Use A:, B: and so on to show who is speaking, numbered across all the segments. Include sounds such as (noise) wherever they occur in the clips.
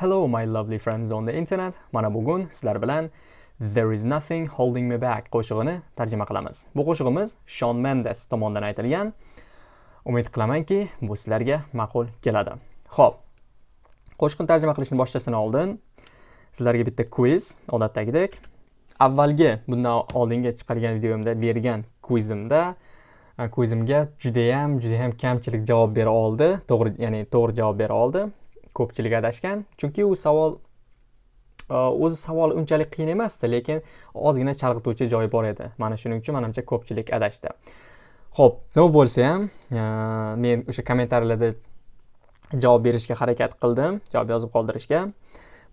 A: Hello my lovely friends on the internet. Mana bugun sizlar bilan There is nothing holding me back qo'shig'ini tarjima qilamiz. Bu qo'shig'imiz Shawn Mendes tomonidan aytilgan. Umid qilamanki, bu sizlarga ma'qul keladi. Xo'p. Qo'shiqni tarjima qilishni boshlashdan oldin sizlarga bitta quiz odatdagidek. Avvalgi bundan oldinga chiqargan videomda bergan quizimda quizimga juda ham juda ham kamchilik javob bera oldi. To'g'ri, ya'ni to'g'ri javob bera oldi. Ko'pchilik adashgan chunki u savol e, o'zi savol unchalik qiyin emasdi lekin ozgina chalg'ituvchi joyi bor edi. Mana shuning uchun manimcha ko'pchilik adashdi. Ho'p nima bo'lsa ham e, men o'sha kommentariylarda javob berishga harakat qildim javob yozib qoldirishga.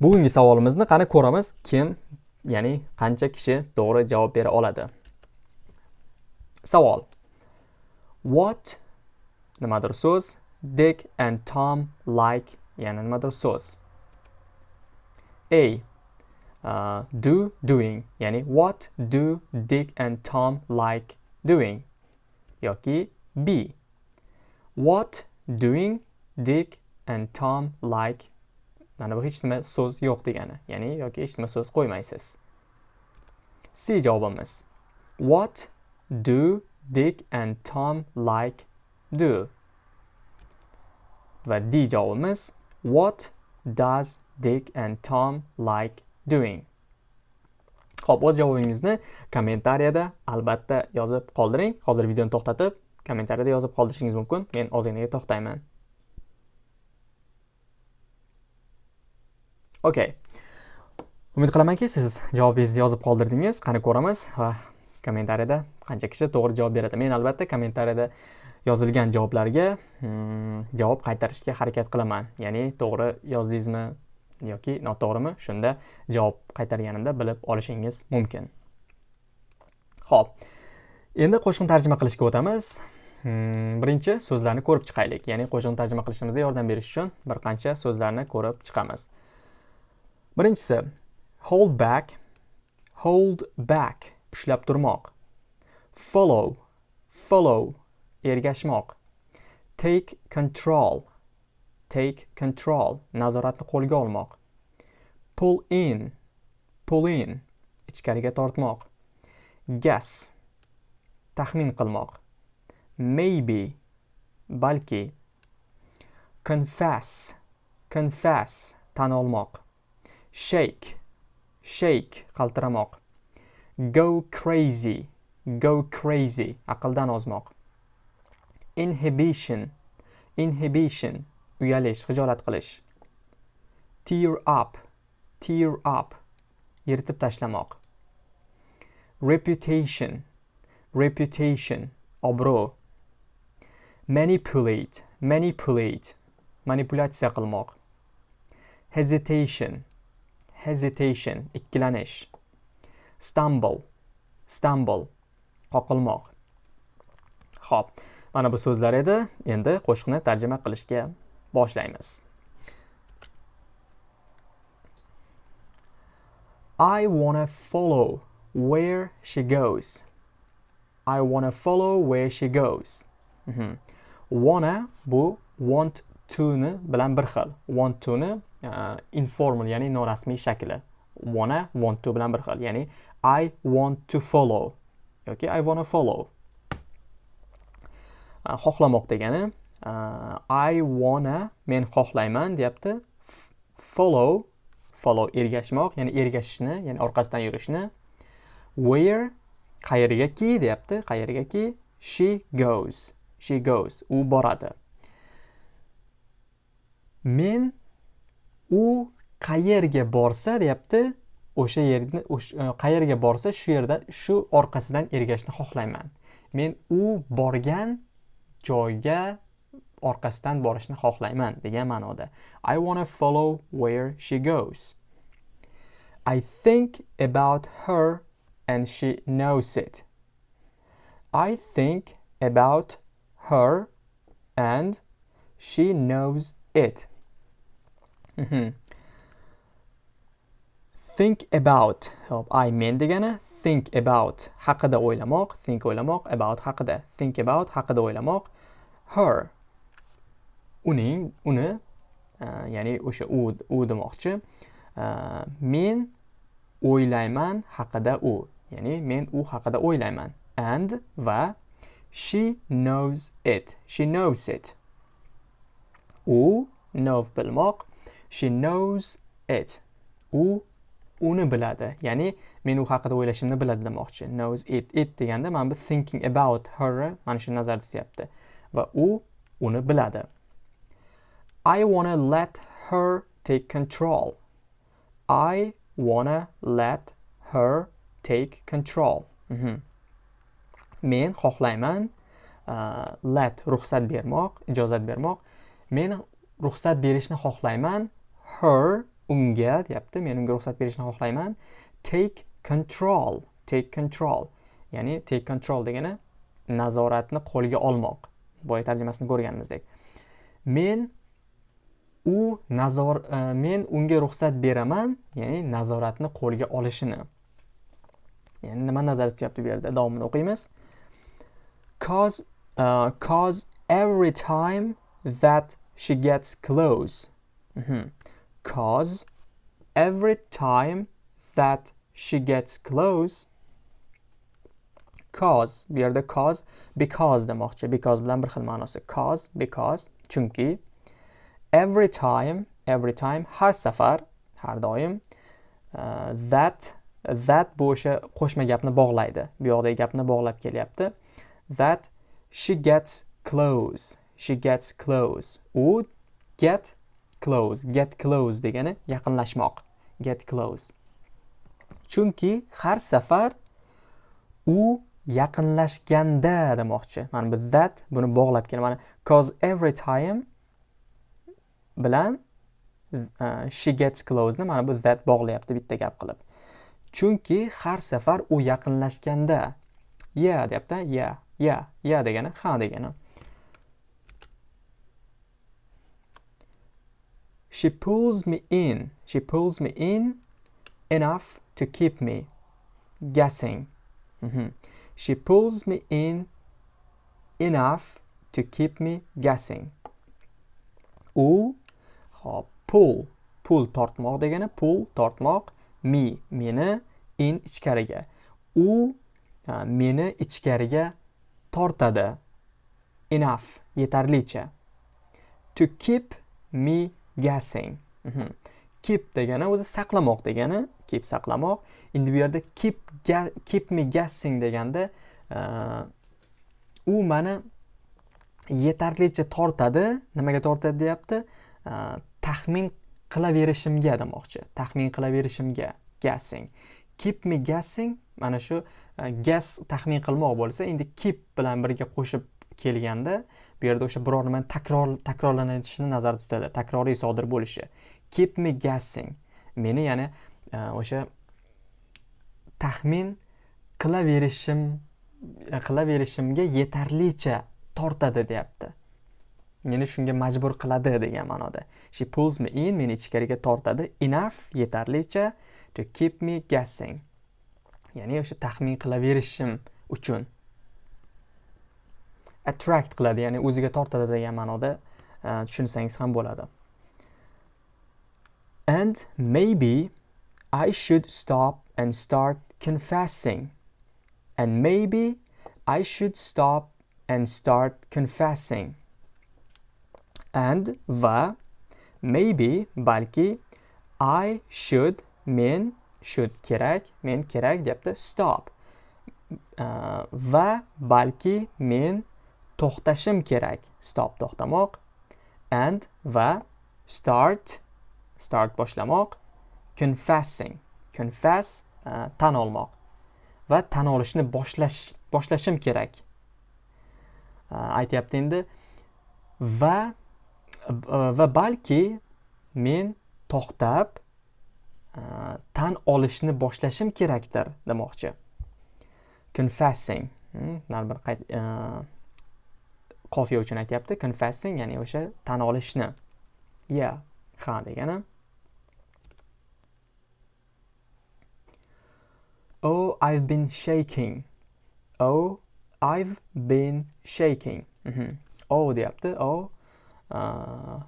A: Bugungi savolimizni qani ko'ramiz kim ya'ni qancha kishi to'g'ri javob bera oladi? Savol. What nimadir so'z dick and tom like yana nimadir so'z a uh, do doing. Ya'ni what do Dick and Tom like doing? Yoki b. What doing Dick and Tom like? Mana bu hech nima so'z yo'q degani. Ya'ni yoki hech nima so'z qo'ymaysiz. C javobimiz. What do Dick and Tom like do? Va d javobimiz What does Dick and Tom like doing? Xo'p, o'z javobingizni kommentariyada albatta yozib qoldiring. Hozir videoni to'xtatib, kommentariyada yozib qoldirishingiz mumkin. Men ozginaga to'xtayman. Okay. Umid qilamanki, siz javobingizni yozib qoldirdingiz. Qani ko'ramiz va kommentariyada qancha kishi to'g'ri javob beradi. Men albatta kommentariyada yozilgan javoblarga hmm, javob qaytarishga harakat qilaman. Ya'ni to'g'ri yozdingizmi yoki noto'g'rimi shunda javob qaytarganimda bilib olishingiz mumkin. Ho'p endi qo'shiqni tarjima qilishga o'tamiz. Hmm, birinchi so'zlarni ko'rib chiqaylik. Ya'ni qo'shiqni tarjima qilishimizda yordam berish uchun bir qancha so'zlarni ko'rib chiqamiz. Birinchisi hold back hold back ushlab turmoq. Follow follow ergashmoq. Take control. Take control. Nazoratni qo'lga olmoq. Pull in. Pull in. Ichkariga tortmoq. Guess taxmin qilmoq. Maybe. Balki. Confess. Confess. Tan olmoq. Shake. Shake. Qaltiramoq. Go crazy. Go crazy. Aqldan ozmoq. Inhibition inhibition uyalish xijolat qilish. Tear up tear up yirtib tashlamoq. Reputation reputation obro' manipulate manipulate manipulyatsiya qilmoq. Hesitation hesitation ikkilanish. Stumble stumble qoqilmoq. Xo'p. Mana bu so'zlar edi endi qo'shiqni tarjima qilishga boshlaymiz I wanna follow where she goes. I wanna follow where she goes. Mm -hmm. Wanna bu want to ni bilan bir xil. Want to ni uh, e, informal ya'ni norasmiy shakli. Wanna want to bilan bir xil. Ya'ni I want to follow yoki I wanna follow. Xohlamoq degani I wanna men xohlayman deyapti. Follow follow ergashmoq ya'ni ergashishni ya'ni orqasidan yurishni. Where qayergaki deyapti qayergaki she goes she goes u boradi. Men u qayerga borsa deyapti o'sha yerni e, qayerga borsa shu yerda shu orqasidan ergashishni xohlayman. Men u borgan joyga orqasidan borishni xohlayman degan ma'noda. I wanna follow where she goes. I think about her and she knows it. I think about her and she knows it. Mm -hmm. think about hop I men degani think about haqida o'ylamoq think o'ylamoq about haqida. Think about haqida o'ylamoq. Her uning uni e, ya'ni o'sha u u demoqchi. E, men o'ylayman haqida u ya'ni men u haqida o'ylayman. And va she knows it. She knows it. U know bilmoq. She knows it. U uni biladi. Ya'ni men u haqida o'ylashimni biladi demoqchi. Knows it it deganda mana bu thinking about her mana shu nazarda tutyapti. Va u uni biladi. I wanna let her take control. I wanna let her take control. Mm -hmm. men xohlayman uh, let ruxsat bermoq ijozat bermoq. Men ruxsat berishni xohlayman her unga deyapti. Men unga ruxsat berishni xohlayman. Take control take control. Ya'ni take control degani nazoratni qo'lga olmoq. Boya tarjimasini ko'rganimizdek. Men u nazor e, men unga ruxsat beraman ya'ni nazoratni qo'lga olishini. Ya'ni nima nazarda tutyapti bu yerda? Davomini o'qiymiz. Cause uh, cause every time that she gets close. Mm -hmm. Cause every time that she gets close cause bu yerda cause because demoqchi because bilan bir xil ma'nosi cause because chunki every time every time har safar har doim uh, that that bu o'sha qo'shma gapni bog'laydi. Bu yoqdagi gapni bog'lab kelyapti. That she gets close she gets close. U get close get close degani yaqinlashmoq. Get close. Chunki har safar u yaqinlashganda demoqchi. Mana bu that buni bog'lab keladi mana cause every time bilan uh, she gets close ni mana bu that bog'layapti bitta gap qilib. Chunki har safar u yaqinlashganda. Yeah deyapti yeah yeah yeah degani ha degani. She pulls me in. She pulls me in enough to keep me guessing. Mm -hmm. She pulls me in enough to keep me guessing. U hop pull pull tortmoq degani pull tortmoq me meni in ichkariga u meni ichkariga tortadi enough yetarlicha to keep me guessing mhm. keep degani o'zi saqlamoq degani keep saqlamoq. Endi bu yerda keep keep me guessing deganda e, u mani yetarlicha tortadi. Nimaga tortadi deyapti? E, taxmin qilaverishimga demoqchi. Taxmin qilaverishimga guessing keep me guessing mana shu e, guess taxmin qilmoq bo'lsa endi keep bilan birga qo'shib kelganda bu yerda o'sha biror nimani takror takrorlanishini nazarda tutadi. Takroriy sodir bo'lishi. Keep me guessing. Meni ya'ni e, o'sha taxmin qilaverishim e, qilaverishimga yetarlicha tortadi deyapti. Meni shunga majbur qiladi degan ma'noda. She pulls me in meni ichkariga tortadi. Enough yetarlicha to keep me guessing. Ya'ni o'sha taxmin qilaverishim uchun. Attract qiladi ya'ni o'ziga tortadi degan ma'noda e, tushunsangiz ham bo'ladi. And maybe I should stop and start confessing. And maybe I should stop and start confessing. And va maybe balki I should men should kerak men kerak deyapti stop. Uh, va balki men to'xtashim kerak. Stop to'xtamoq. And va start start boshlamoq. Confessing confess uh, tan olmoq va tan olishni boshlash boshlashim kerak. Uh, aytyapti endi. Va uh, va balki men to'xtab tan olishni boshlashim kerakdir demoqchi. Confessing hmm, bir qayt uh, qofiya uchun aytyapti confessing ya'ni o'sha tan olishni. Ya ha degani. Oh i've been shaking. Oh i've been shaking. Mm -hmm. oh deyapti. Oh uh,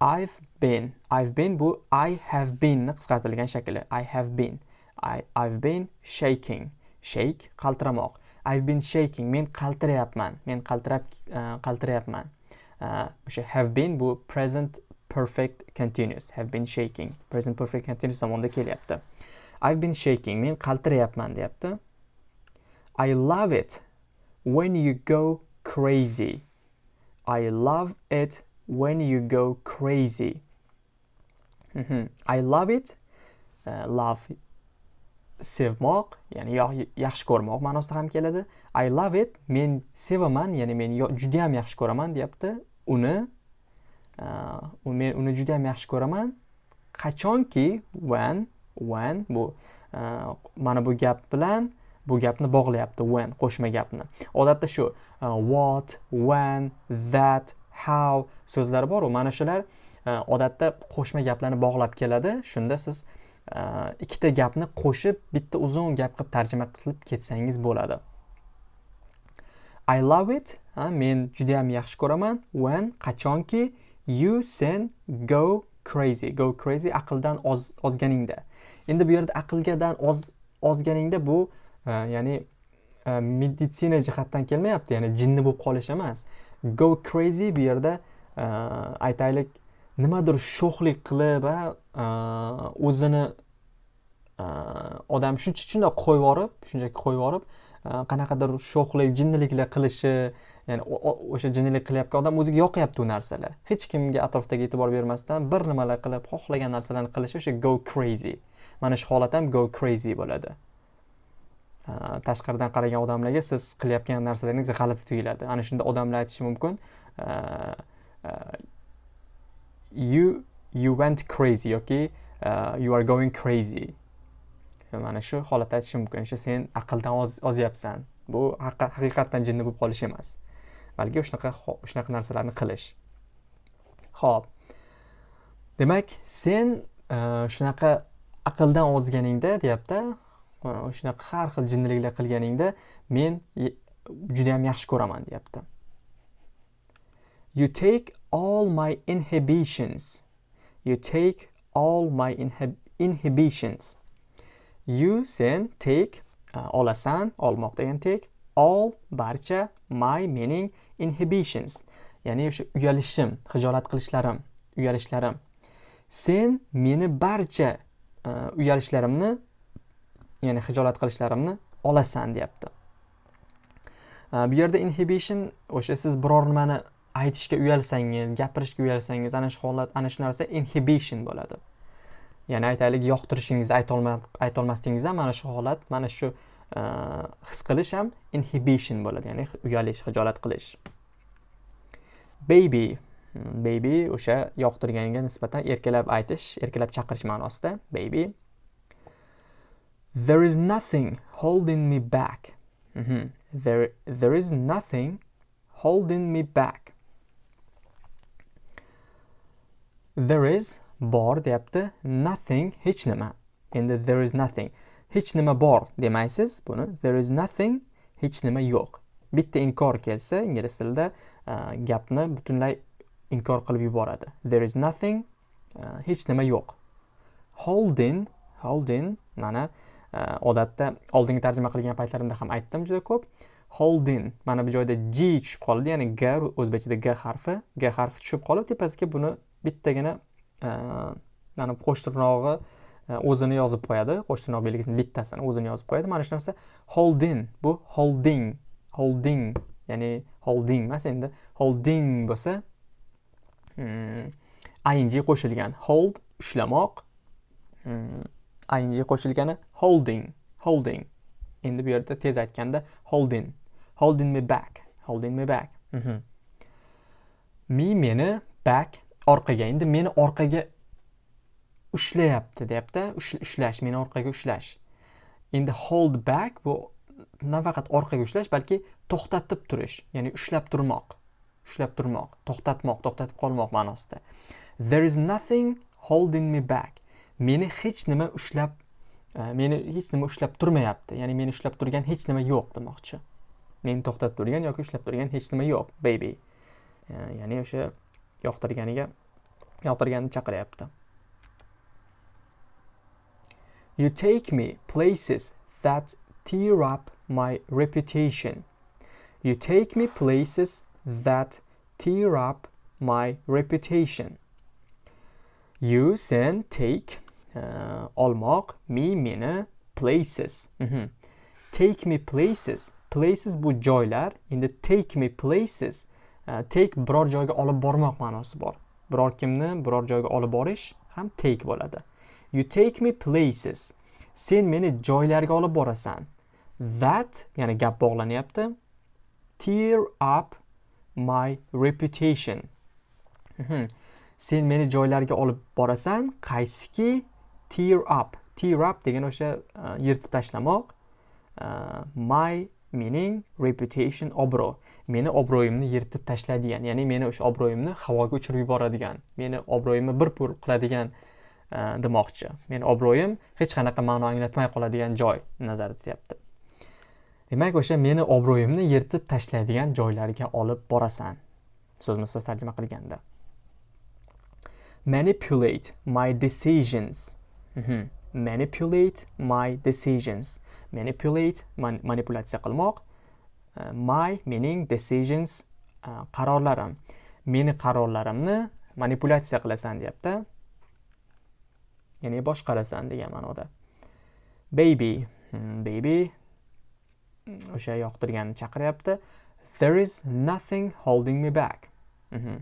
A: i've been. I've been bu i have been ni qisqartirilgan shakli. I have been. I, i've been shaking. Shake qaltiramoq. I've been shaking. Men qaltirayapman. Men qaltirab e, qaltirayapman. E, o'sha have been bu present perfect continuous. Have been shaking. Present perfect continuous zamonda kelyapti. I've been shaking. Men qaltirayapman deyapti. I love it when you go crazy. I love it when you go crazy. Mm -hmm. i love it. Uh, love sevmoq ya'ni yaxshi ko'rmoq ma'nosida ham keladi. I love it men sevaman ya'ni men juda ham yaxshi ko'raman deyapti. Uni uh, men uni juda ham yaxshi ko'raman. Qachonki when when bu uh, mana bu gap bilan bu gapni bog'layapti when qo'shma gapni. Odatda shu uh, what when that how so'zlar boru. Mana shular odatda qo'shma gaplarni bog'lab keladi. Shunda siz ikkita gapni qo'shib bitta uzun gap qilib tarjima qilib ketsangiz bo'ladi. I love it ha, men judayam yaxshi ko'raman. When qachonki? You sen go crazy. Go crazy aqldan ozganingda. Endi bu yerda aqlgadan oz, ozganingda bu e, ya'ni e, meditsina jihatdan kelmayapti ya'ni jinni bo'lib qolish emas. Go crazy bu yerda uh, aytaylik nimadir sho'xlik qilib o'zini odam shuncha shundoq qo'yib yuborib shunchaki qo'yib yuborib qanaqadir sho'xlik jinniliklar qilishi ya'ni o'sha jinnilik qilayotgan odam o'ziga yoqyapti u narsalar. Hech kimga atrofdagi e'tibor bermasdan bir nimalar qilib xohlagan narsalarni qilishi o'sha go crazy. Mana shu holat ham go crazy bo'ladi. Tashqaridan qaragan odamlarga siz qilayotgan narsalaringiz g'alati tuyuladi. Ana shunda odamlar aytishi mumkin. You you went crazy yoki uh, you are going crazy. E, mana shu holatda aytish mumkin. O'sha sen aqldan ozyapsan. Bu haqiqatdan jinni bo'lib qolish emas. Balki shunaqa shunaqa narsalarni qilish. Ho'p demak sen e, shunaqa aqldan ozganingda deyapti. E, shunaqa har xil jinniliklar qilganingda men judayam yaxshi ko'raman deyapti. You take all my inhibitions. You take all my inhib inhibitions. You sen take uh, olasan, olmoq degan take all barcha my meaning inhibitions. Ya'ni o'sha uyalishim, hijolat qilishlarim, uyalishlarim. Sen meni barcha uh, uyalishlarimni ya'ni hijolat qilishlarimni olasan deyapti. Uh, bu yerda inhibition o'sha siz biror nimani aytishga uyalsangiz gapirishga uyalsangiz ana shu holat ana shu narsa inhibition bo'ladi. Ya'ni aytaylik yoqtirishingizni aytolmasligingiz ham mana shu holat mana shu e, his qilish ham inhibition bo'ladi ya'ni uyalish hijolat qilish. Baby hmm, baby o'sha yoqtirganga nisbatan erkalab aytish erkalab chaqirish ma'nosida baby. There is nothing holding me back. Mm -hmm. there, there is nothing holding me back. There is bor deyapti nothing hech nima. Endi there is nothing hech nima bor demaysiz. Buni there is nothing hech nima yo'q. Bitta inkor kelsa ingliz tilida uh, gapni butunlay inkor qilib yuboradi. There is nothing uh, hech nima yo'q. Holding holding mana uh, odatda oldingi tarjima qilgan paytlarimda ham aytdim juda ko'p. Holding mana bu joyda g tushib qoldi ya'ni g o'zbekchada g harfi g harfi tushib qolib tepasiga buni bittagina e, mana qo'sh tirnog'i e, o'zini yozib qo'yadi. Qo'sh tirnoq belgisini bittasini o'zini yozib qo'yadi. Mana shu narsa. Holding bu holding holding ya'ni holding emas endi holding bo'lsa hmm, ing qo'shilgan. Hold ushlamoq hmm, ing qo'shilgani holding holding. Endi bu yerda tez aytganda holding. Holding me back holding me back. Mhm. me meni back orqaga endi meni orqaga ushlayapti deyapti. Ushlash meni orqaga ushlash. Endi hold back bu nafaqat orqaga ushlash balki to'xtatib turish ya'ni ushlab turmoq ushlab turmoq to'xtatmoq to'xtatib qolmoq ma'nosida. There is nothing holding me back. Meni hech nima ushlab e, meni hech nima ushlab turmayapti. Ya'ni meni ushlab turgan hech nima yo'q demoqchi. Meni to'xtatib turgan yoki ushlab turgan hech nima yo'q baby. E, ya'ni o'sha yoqtirganiga yoqtirganni chaqiryapti. You take me places that tear up my reputation. You take me places that tear up my reputation. You sen take uh, olmoq me meni places. Mm -hmm. take me places. Places bu joylar. Endi take me places Э, take biror joyga olib bormoq ma'nosi bor. Biror kimni biror joyga olib borish ham take bo'ladi. You take me places. Sen meni joylarga olib borasan. That ya'ni gap bog'lanyapti tear up my reputation. Mm -hmm. sen meni joylarga olib borasan qaysiki tear up. Tear up degan o'sha uh, yirtib tashlamoq. Uh, my mening reputation obro' meni obro'yimni yirtib tashlaydigan ya'ni meni o'sha obro'yimni havoga uchirib yuboradigan meni obro'yimni bir pur qiladigan e, demoqchi. Meni obro'yim hech qanaqa ma'no anglatmay qoladigan joy nazarda tutyapti. Demak o'sha meni obro'yimni yirtib tashlaydigan joylarga olib borasan. So'zma so'z tarjima qilganda. Manipulate my decisions. Mm -hmm. manipulate my decisions. Manipulate man manipulyatsiya qilmoq. Uh, my mening decisions uh, qarorlarim. Meni qarorlarimni manipulyatsiya qilasan deyapti. Ya'ni boshqarasan degan ma'noda. Baby. Hmm, baby. O'sha yoqtirganini chaqiryapti. There is nothing holding me back. Mm -hmm.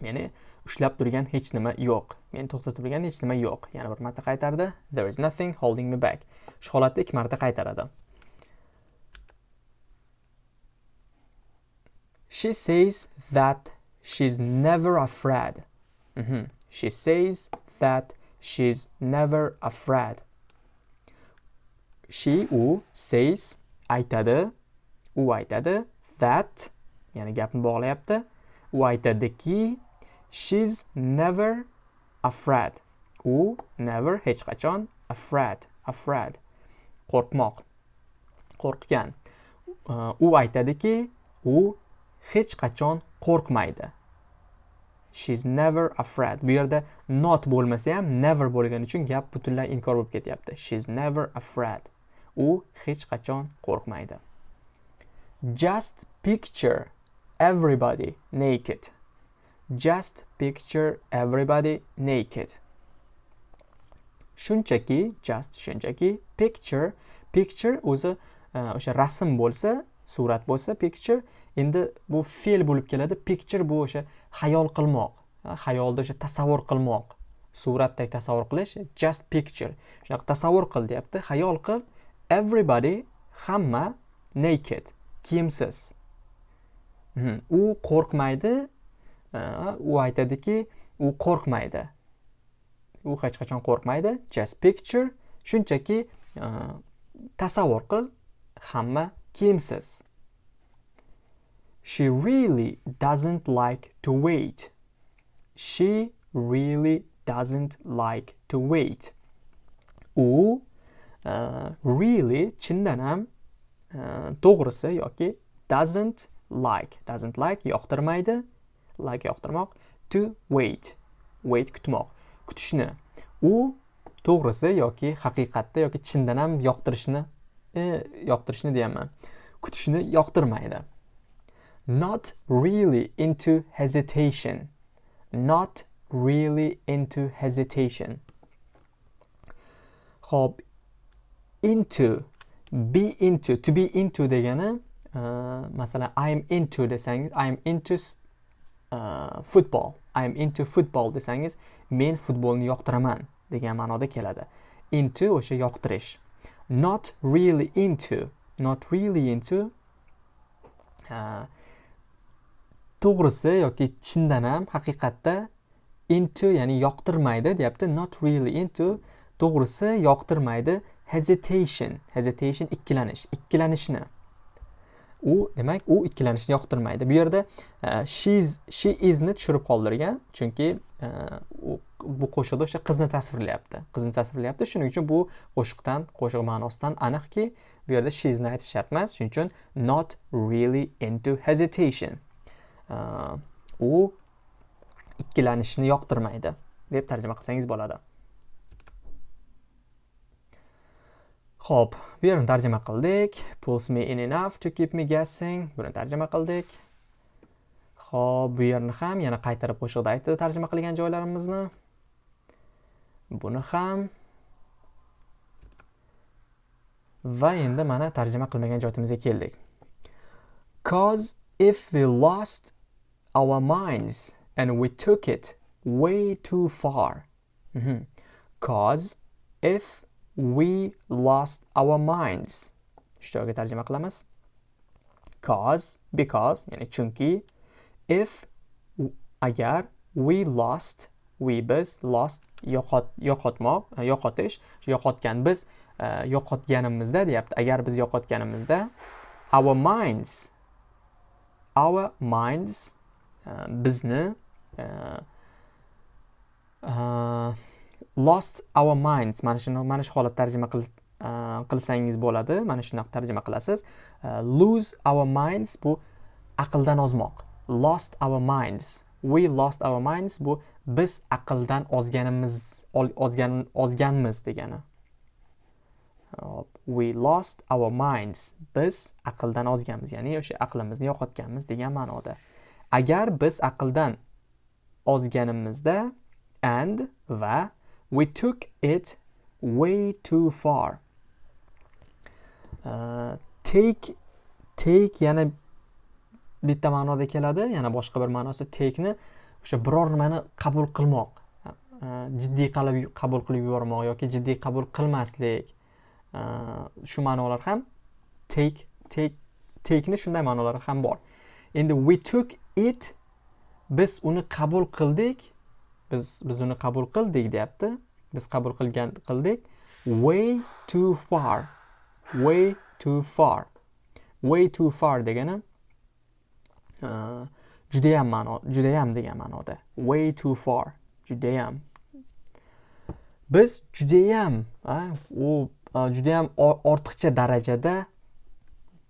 A: meni ushlab turgan hech nima yo'q. Meni to'xtatib turgan hech nima yo'q. Yana bir marta qaytardi. There is nothing holding me back. Shu holatda ikki marta qaytaradi. She says that she's never afraid. Mm -hmm. she says that she's never afraid. She u says aytadi. U aytadi that ya'ni gapni bog'layapti. U aytadiki she's never afraid. U never hech qachon afraid afraid. Qo'rqmoq. Qo'rqgan. U aytadiki u hech qachon qo'rqmaydi. She's never afraid. Bu yerda not bo'lmasa ham never bo'lgani uchun gap butunlay inkor bo'lib ketyapti. She's never afraid. U hech qachon qo'rqmaydi. Just picture everybody naked. Just picture everybody naked. Shunchaki, just shunchaki, picture, picture o'zi e, o'sha rasm bo'lsa, surat bo'lsa, picture endi bu fe'l bo'lib keladi. Picture bu o'sha xayol qilmoq, e, xayolda o'sha tasavvur qilmoq, suratdek tasavvur qilish, just picture. Shunaqa tasavvur qil deyapti, xayol qil. Everybody hamma naked, kiyimsiz. Hmm, u qo'rqmaydi, u aytadiki u qo'rqmaydi. U hech qachon qo'rqmaydi. Just picture. Shunchaki e, tasavvur qil hamma kiyimsiz. She really doesn't like to wait. She really doesn't like to wait. U uh, really chindan ham uh, to'g'risi yoki doesn't like doesn't like yoqtirmaydi. Like yoqtirmoq. To wait. Wait kutmoq. Kutishni. U to'g'risi yoki haqiqatda yoki chindan ham yoqtirishni e, yoqtirishni deyapman. Kutishni yoqtirmaydi. Not really into hesitation. Not really into hesitation. Ho'p. Into. Be into. To be into degani uh, masalan i'm into desangiz i'm into football i am into football desangiz men futbolni yoqtiraman degan ma'noda keladi. Into o'sha yoqtirish. Not really into not really into uh, to'g'risi yoki chindan ham haqiqatda into ya'ni yoqtirmaydi deyapti. Not really into to'g'risi yoqtirmaydi. Hesitation. Hesitation ikkilanish ikkilanishni. U demak u ikkilanishni yoqtirmaydi. Bu yerda e, uh, she's she isni tushirib qoldirgan chunki e, bu qo'shiqda o'sha qizni tasvirlayapti. Qizni tasvirlayapti. Shuning uchun bu qo'shiqdan qo'shiq ma'nosidan aniqki bu yerda she'sni aytish shart emas shuning uchun not really into hesitation. E, u ikkilanishni yoqtirmaydi deb tarjima qilsangiz bo'ladi. Xo'p, bu yerni tarjima qildik. Pulls me in enough to keep me guessing. Buni tarjima qildik. Xo'p, bu yerni ham yana qaytarib qo'shiqda aytdi tarjima qilgan joylarimizni. Buni ham va endi mana tarjima qilmagan joyimizga keldik. Cause if we lost our minds and we took it way too far. Mm -hmm. Cause if we lost our minds. Shu tarjima qilamiz. Cause, because, ya'ni chunki, if, agar, we lost, we biz, lost, yo'qot, yo'qotmoq, e, yo'qotish, yo'qotgan biz, e, yo'qotganimizda deyapti. Agar biz yo'qotganimizda, our minds, our minds, e, bizni, lost our minds. Mana shuni mana shu holat tarjima uh, qilsangiz bo'ladi. Mana shunaqa tarjima qilasiz. Uh, lose our minds bu aqldan ozmoq. Lost our minds. We lost our minds bu biz aqldan ozganimiz ozgan ozganmiz degani. We lost our minds. Biz aqldan ozganmiz ya'ni o'sha aqlimizni yo'qotganmiz degan ma'noda. Agar biz aqldan ozganimizda and va We took it way too far. Uh, take take yana bitta ma'noda keladi yana boshqa bir ma'nosi take'ni o'sha biror nimani qabul qilmoq. Uh, jiddiy qilib qabul qilib yubormoq yoki jiddiy qabul qilmaslik. Uh, shu ma'nolar ham take take take'ni shunday ma'nolari ham bor. Endi we took it biz uni qabul qildik biz biz uni qabul qildik deyapti. Biz qabul qilgan qildik. Way too far. Way too far. Way too far degani e, judayam ma'no judayam degan ma'noda. Way too far. Judayam. Biz judayam u judayam ortiqcha darajada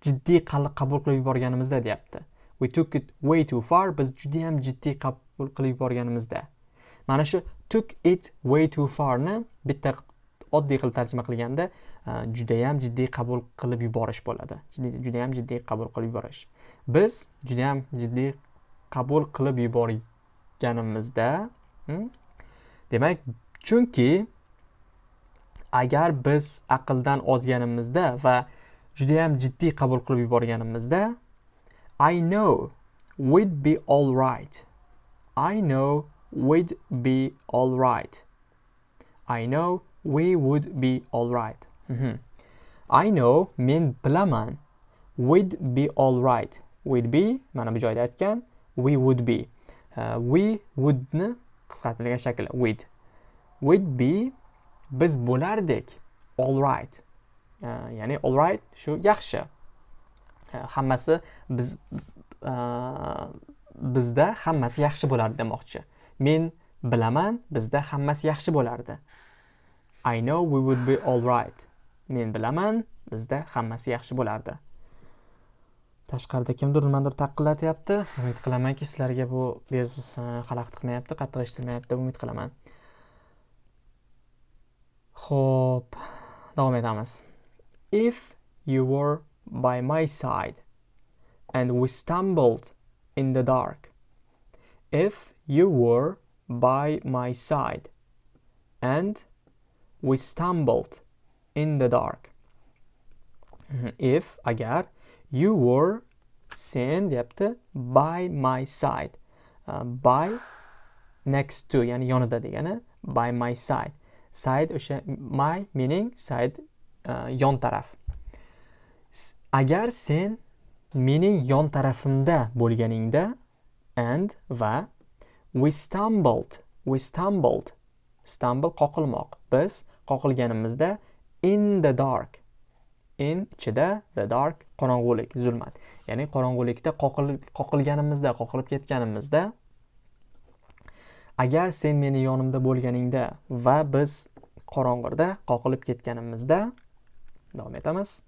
A: jiddiy qabul qilib yuborganimizda deyapti. We took it way too far. Biz judayam jiddiy qabul qilib yuborganimizda. Mana shu took it way too farni bitta oddiy qilib tarjima qilganda e, judayam jiddiy qabul qilib yuborish bo'ladi judayam jiddiy qabul qilib yuborish biz judayam jiddiy qabul qilib yuborganimizda demak chunki agar biz aqldan ozganimizda va judayam jiddiy qabul qilib yuborganimizda I know we'd be all right. I know we'd be all right. I know we would be all right. Mm -hmm. I know men bilaman. We'd be all right. We'd be mana bu joyda aytgan we would be. Uh, we wouldni qisqartirilgan shakli we'd. We'd be biz bo'lardik. All right. Uh, ya'ni all right shu yaxshi. Uh, hammasi biz uh, bizda hammasi yaxshi bo'lardi demoqchi. Men bilaman, bizda hammasi yaxshi bo'lardi. I know we would be all right. Men bilaman, bizda hammasi yaxshi bo'lardi. Tashqarida kimdir nimadir taqillatyapti. Umid qilamanki, sizlarga bu bezus e, xalaqit qilmayapti, qattiq eshitilmayapti, umid qilaman. Xo'p, davom etamiz. If you were by my side and we stumbled in the dark if you were by my side and we stumbled in the dark. (clears throat) If agar you were sen deyapti by my side uh, by next to ya'ni yonida degani by my side. Side o'sha my mening side uh, yon taraf. Agar sen mening yon tarafimda bo'lganingda and va we stumbled we stumbled. Stumble qoqilmoq. Biz qoqilganimizda in the dark. In ichida the dark qorong'ulik zulmat. Ya'ni qorong'ulikda qoqilganimizda qoqilib ketganimizda agar sen meni yonimda bo'lganingda va biz qorong'ida qoqilib ketganimizda davom etamiz.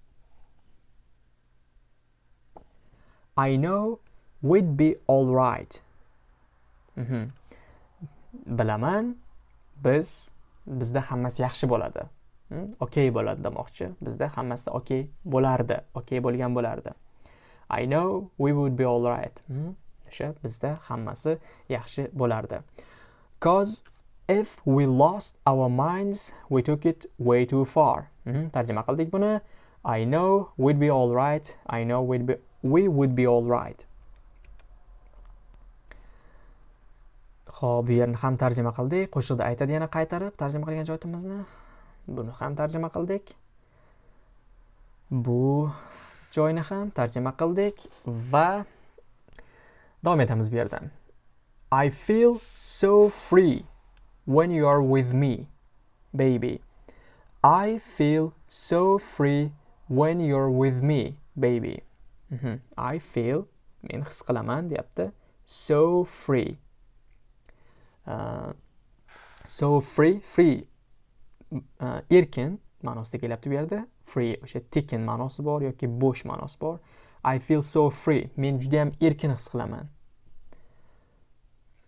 A: I know we'd be all right. Bilaman biz bizda hammasi yaxshi bo'ladi. Okey bo'ladi demoqchi. Bizda hammasi okey bo'lardi okey bo'lgan bo'lardi. I know we would be all right o'sha bizda hammasi yaxshi bo'lardi. Cause if we lost our minds we took it way too far tarjima qildik buni. I know we'd be all right i know we'd be we would be all right Xo'p, bu yerni ham tarjima qildik. Qo'shiqda aytadi yana qaytarib tarjima qilgan joyimizni. Buni ham tarjima qildik. Bu joyni ham tarjima qildik va davom etamiz bu yerdan. I feel so free when you are with me, baby. I feel so free when you're with me, baby. Mhm. I feel men his qilaman deyapti. So free. Uh, so free free uh, erkin ma'nosida kelyapti bu yerda. Free o'sha tekin ma'nosi bor yoki bo'sh ma'nosi bor. I feel so free. Men judayam erkin his qilaman.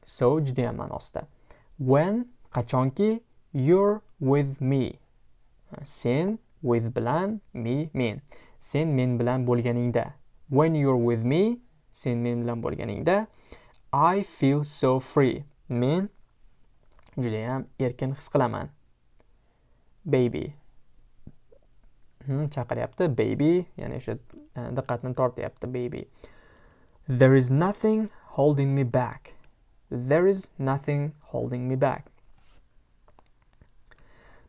A: So judayam ma'nosida. When qachonki you're with me. Uh, sen with bilan me men. Sen men bilan bo'lganingda. When you're with me sen men bilan bo'lganingda. I feel so free. Men judayam erkin his qilaman. Baby. Hmm, chaqiryapti. Baby ya'ni o'sha e, diqqatni tortyapti baby. There is nothing holding me back. There is nothing holding me back.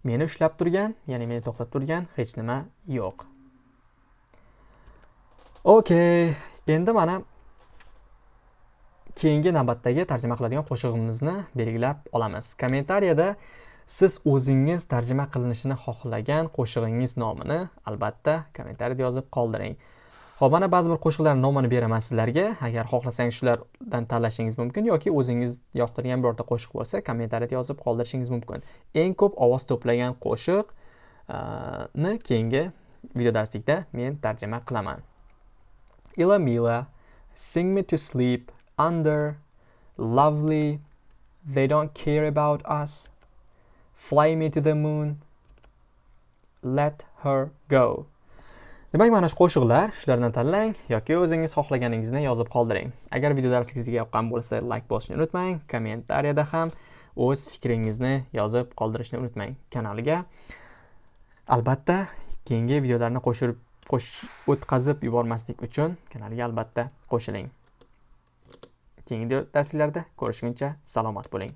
A: Meni ushlab turgan ya'ni meni to'xtatib turgan hech nima yo'q. Okey endi mana keyingi navbatdagi tarjima qiladigan qo'shig'imizni belgilab olamiz. Kommentariyada siz o'zingiz tarjima qilinishini xohlagan qo'shig'ingiz nomini albatta kommentariyada yozib qoldiring. Ho'p mana ba'zi bir qo'shiqlarni nomini beraman sizlarga. Agar xohlasangiz shulardan tanlashingiz mumkin yoki o'zingiz yoqtirgan birorta qo'shiq bo'lsa kommentariyada yozib qoldirishingiz mumkin. Eng ko'p ovoz to'plagan qo'shiqni keyingi video darslikda men tarjima qilaman. Ilamila sing me to sleep under, lovely, they don't care about us, fly me to the moon, let her go. Demak, mana shu qo'shiqlar, shulardan tanlang yoki o'zingiz xohlaganingizni yozib qoldiring. Agar video darsi sizga yoqqan bo'lsa, like bosishni unutmang, kommentariyada ham o'z fikringizni yozib qoldirishni unutmang kanaliga. Albatta, keyingi videolarni qo'shib qo'sh o'tkazib yubormaslik uchun kanalga albatta qo'shiling. Keyingi darslarda ko'rishguncha salomat bo'ling.